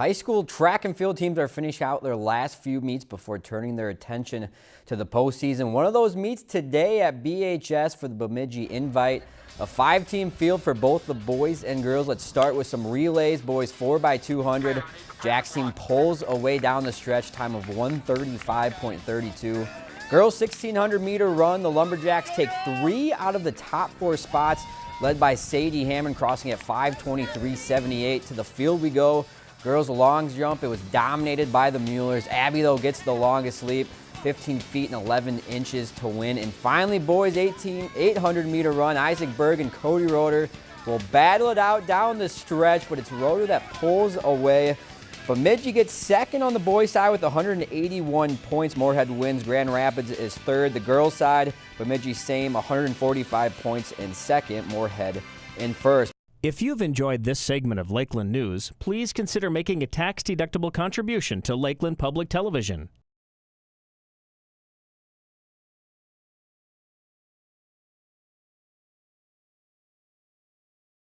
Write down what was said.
High school track and field teams are finishing out their last few meets before turning their attention to the postseason. One of those meets today at BHS for the Bemidji Invite. A five-team field for both the boys and girls. Let's start with some relays. Boys 4x200. Jack's team pulls away down the stretch, time of 135.32. Girls 1600 meter run. The Lumberjacks take three out of the top four spots, led by Sadie Hammond crossing at 523.78. To the field we go. Girls long jump, it was dominated by the Muellers. Abby, though, gets the longest leap, 15 feet and 11 inches to win. And finally, boys, 18, 800 meter run. Isaac Berg and Cody Roeder will battle it out down the stretch, but it's Roeder that pulls away. Bemidji gets second on the boys side with 181 points. Moorhead wins. Grand Rapids is third. The girls side, Bemidji same, 145 points in second. Moorhead in first. If you've enjoyed this segment of Lakeland News, please consider making a tax-deductible contribution to Lakeland Public Television.